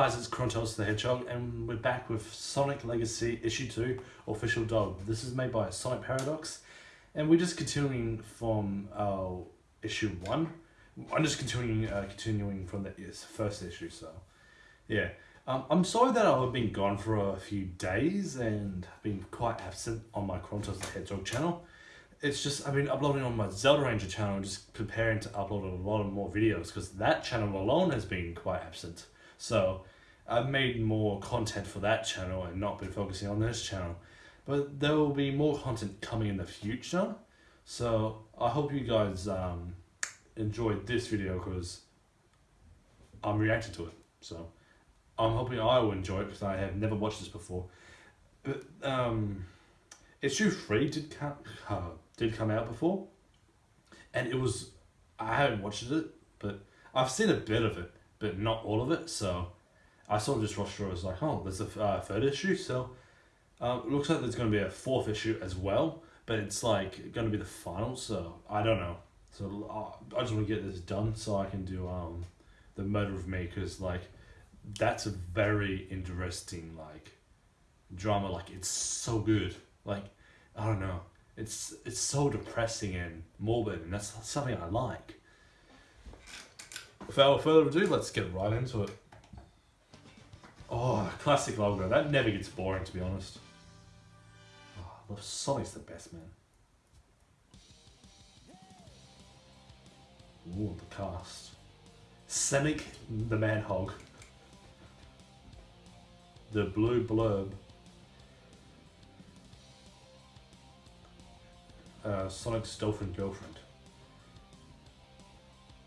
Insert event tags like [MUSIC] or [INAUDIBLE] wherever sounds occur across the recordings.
Guys, it's Krontos the Hedgehog, and we're back with Sonic Legacy Issue 2 Official Dog. This is made by Sonic Paradox, and we're just continuing from our Issue 1. I'm just continuing uh, continuing from the first issue, so yeah. Um, I'm sorry that I've been gone for a few days and been quite absent on my Krontos the Hedgehog channel. It's just, I've been uploading on my Zelda Ranger channel and just preparing to upload a lot of more videos because that channel alone has been quite absent. So I've made more content for that channel and not been focusing on this channel. But there will be more content coming in the future. So I hope you guys um, enjoyed this video because I'm reacting to it. So I'm hoping I will enjoy it because I have never watched this before. But um, issue three did come uh, did come out before, and it was I haven't watched it, but I've seen a bit of it but not all of it. So I sort of just rushed through. I was like, oh, there's a uh, third issue. So uh, it looks like there's going to be a fourth issue as well, but it's like going to be the final. So I don't know. So uh, I just want to get this done so I can do um the murder of me because like that's a very interesting like drama. Like it's so good. Like I don't know. It's it's so depressing and morbid, and that's something I like. Without further ado, let's get right into it. Oh, classic logo. That never gets boring, to be honest. Oh, Sonic's the best, man. Ooh, the cast. Sonic the Manhog. The Blue Blurb. Uh, Sonic's Dolphin Girlfriend.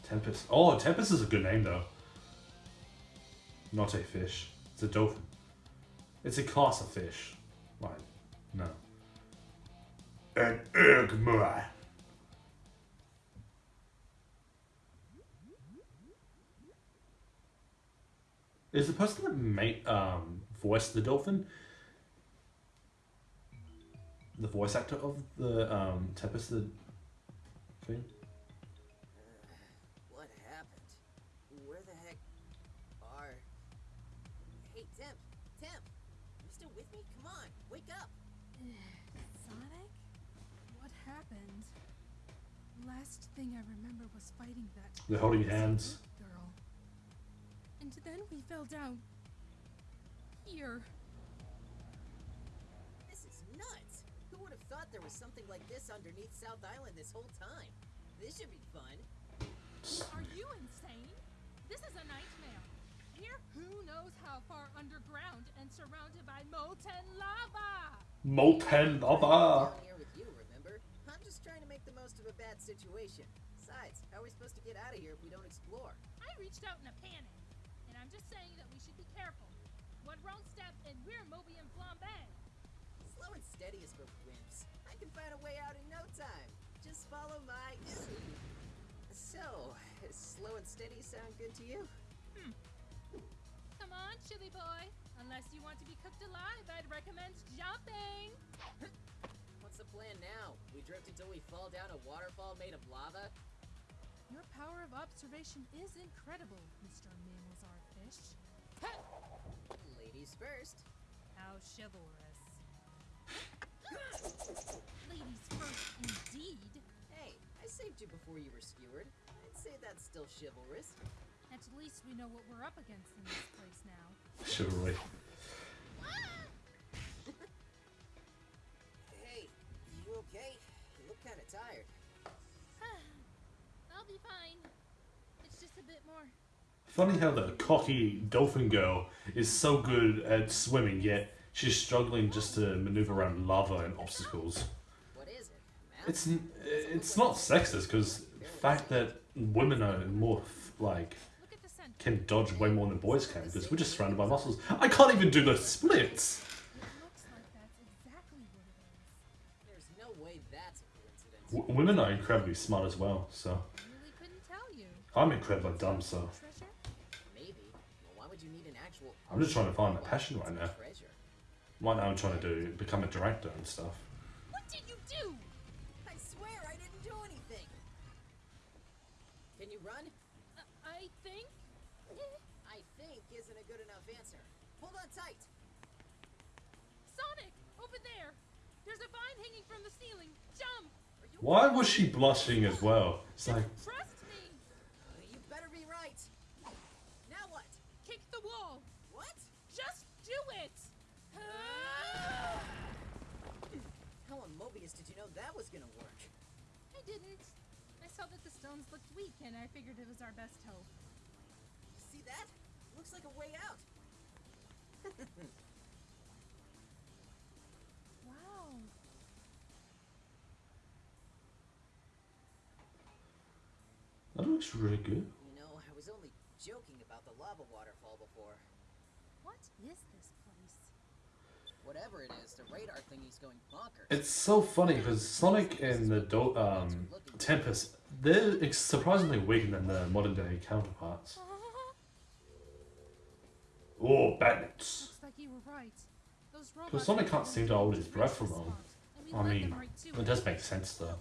Tempest. Oh, Tempest is a good name though. Not a fish. It's a dolphin. It's a class of fish. Right. No. An Eggman. Is the person that made um voiced the dolphin the voice actor of the um Tempest the thing? Last thing I remember was fighting that. They're holding hands. Girl. And then we fell down. Here. This is nuts. Who would have thought there was something like this underneath South Island this whole time? This should be fun. Are you insane? This is a nightmare. Here, who knows how far underground and surrounded by molten lava. Molten lava bad situation. Besides, how are we supposed to get out of here if we don't explore? I reached out in a panic. And I'm just saying that we should be careful. One wrong step and we're Mobian Flambe. Slow and steady is for wimps. I can find a way out in no time. Just follow my... So, slow and steady sound good to you? Hmm. Come on, Chili Boy. Unless you want to be cooked alive, I'd recommend jumping. [LAUGHS] What's the plan now? We drift until we fall down a waterfall made of lava? Your power of observation is incredible, Mr. Mammalzar Fish. Ladies first. How chivalrous. Ladies first, indeed. Hey, I saved you before you were skewered. I'd say that's still chivalrous. At least we know what we're up against in this place now. Chivalry. Okay? You look kind of tired. [SIGHS] I'll be fine. It's just a bit more. Funny how the cocky dolphin girl is so good at swimming, yet she's struggling just to maneuver around lava and obstacles. What is it? It's it's not sexist because the fact that women are more like can dodge way more than boys can because we're just surrounded by muscles. I can't even do the splits. W women are incredibly smart as well, so. I'm incredibly dumb, so. I'm just trying to find a passion right now. Right now I'm trying to do become a director and stuff. What did you do? I swear I didn't do anything. Can you run? Uh, I think. I think isn't a good enough answer. Hold on tight. Sonic, over there. There's a vine hanging from the ceiling. Jump. Why was she blushing as well? It's like, Trust me. Uh, you better be right. Now what? Kick the wall. What? Just do it. [SIGHS] How on Mobius did you know that was gonna work? I didn't. I saw that the stones looked weak, and I figured it was our best hope. See that? Looks like a way out. [LAUGHS] looks really good. You know, I was only joking about the lava waterfall before. What is this place? Whatever it is, the radar thingy's going bonkers. It's so funny because Sonic and the Do- um, Tempest, they're surprisingly weaker than their modern day counterparts. [LAUGHS] Oh, bandits! Looks like you were right. Because Sonic can't seem to hold his breath for long. spot, and we I mean, it does make sense though.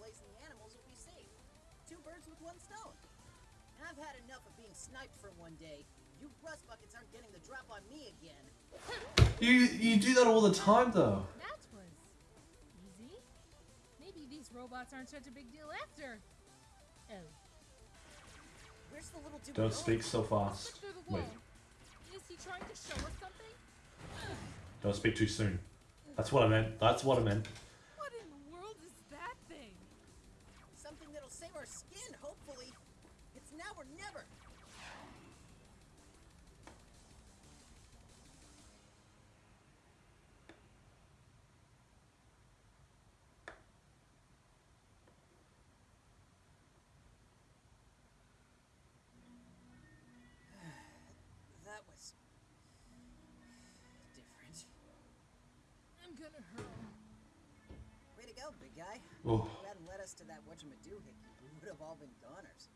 Place and the animals will be safe. Two birds with one stone. And I've had enough of being sniped for one day. You rust buckets aren't getting the drop on me again. You you do that all the time though. That was easy. Maybe these robots aren't such a big deal after. Oh, Where's the little dude Don't speak so fast. through the wall. Wait, Is he trying to show us something? don't speak too soon. That's what I meant. That's what I meant. Skin, hopefully. It's now or never. [SIGHS] that was different. I'm gonna hurl. Way to go, big guy. Oh, you led us to that whatchamadoo hickey, we would have all been goners.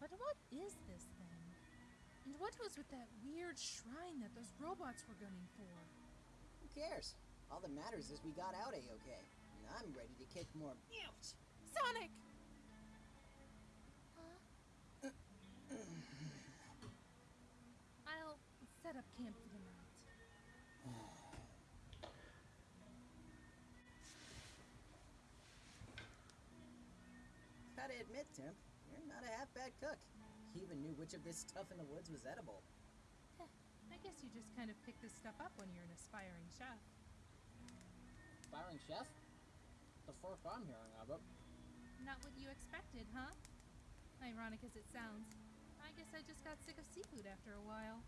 But what is this thing? And what was with that weird shrine that those robots were gunning for? Who cares? All that matters is we got out a-okay. And I'm ready to kick more ouch! Sonic! Huh? I'll set up camp admit, Tim, you're not a half bad cook. He even knew which of this stuff in the woods was edible. I guess you just kind of pick this stuff up when you're an aspiring chef. Firing chef? The first I'm hearing of it. Not what you expected, huh? Ironic as it sounds, I guess I just got sick of seafood after a while.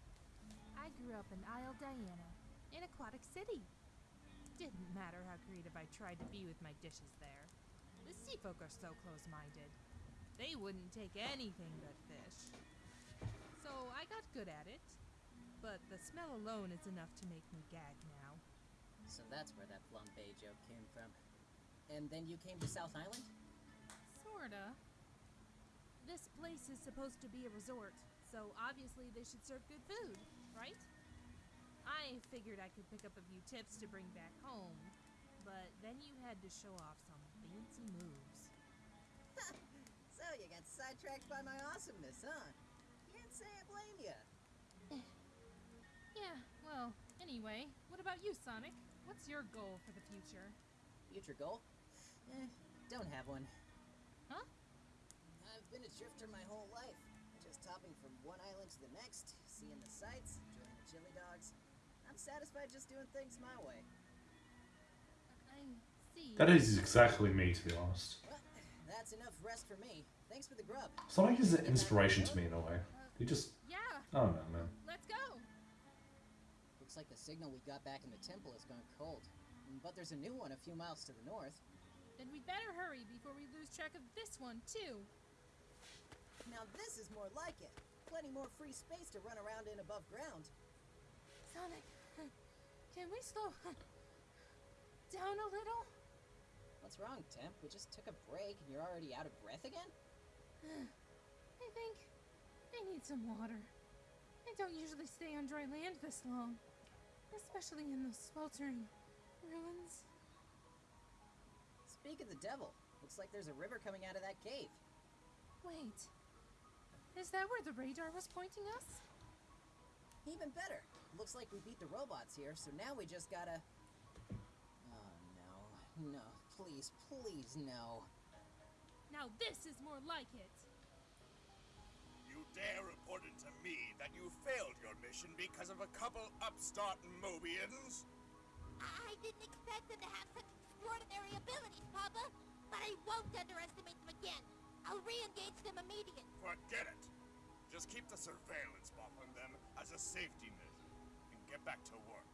I grew up in Isle Diana, in Aquatic City. Didn't matter how creative I tried to be with my dishes there. The sea folk are so close minded. They wouldn't take anything but fish. So I got good at it. But the smell alone is enough to make me gag now. So that's where that flambe joke came from. And then you came to South Island? Sorta. This place is supposed to be a resort, so obviously they should serve good food, right? I figured I could pick up a few tips to bring back home, but then you had to show off some fancy moves. [LAUGHS] So you got sidetracked by my awesomeness, huh? Can't say I blame you. [SIGHS] Yeah, well, anyway, what about you, Sonic? What's your goal for the future? Future goal? Eh, don't have one. Huh? I've been a drifter my whole life. Just hopping from one island to the next, seeing the sights, enjoying the chili dogs. I'm satisfied just doing things my way. I see. that is exactly me to be honest. Well, that's enough rest for me. Thanks for the grub. Sonic is an inspiration to me in a way. He just, Yeah, I don't know, man. let's go! Looks like the signal we got back in the temple has gone cold. But there's a new one a few miles to the north. Then we'd better hurry before we lose track of this one, too. Now this is more like it. Plenty more free space to run around in above ground. Sonic, can we slow down a little? What's wrong, Temp? We just took a break and you're already out of breath again? I think I need some water. I don't usually stay on dry land this long, especially in those sweltering ruins. Speak of the devil. Looks like there's a river coming out of that cave. Wait, Is that where the radar was pointing us? Even better. Looks like we beat the robots here, so now we just gotta. Oh no. No. Please, please, no. Now this is more like it. You dare report it to me that you failed your mission because of a couple upstart Mobians? I didn't expect them to have such extraordinary abilities, Papa. But I won't underestimate them again. I'll re-engage them immediately. Forget it. Just keep the surveillance buff on them as a safety measure and get back to work.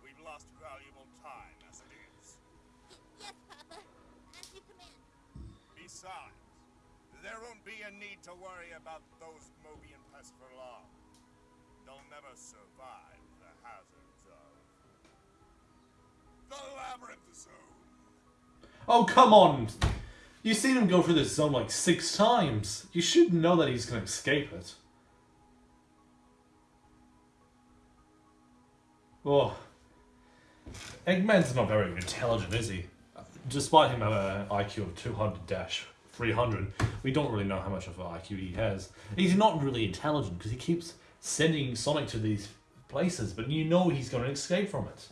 We've lost valuable time as it is. Y- yes, Papa. Besides, there won't be a need to worry about those Mobian pests for long. They'll never survive the hazards of the Labyrinth Zone. Oh, come on! You've seen him go through this zone like six times. You should know that he's gonna escape it. Oh. Eggman's not very intelligent, is he? Despite him having an IQ of 200 300, we don't really know how much of an IQ he has. He's not really intelligent because he keeps sending Sonic to these places, but you know he's going to escape from it.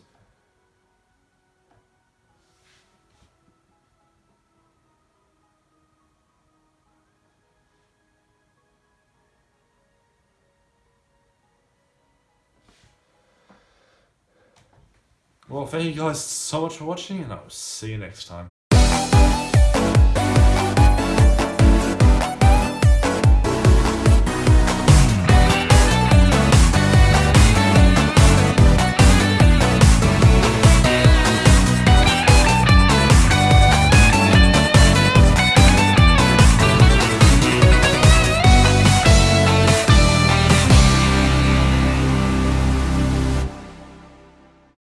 Well, thank you guys so much for watching, and I'll see you next time.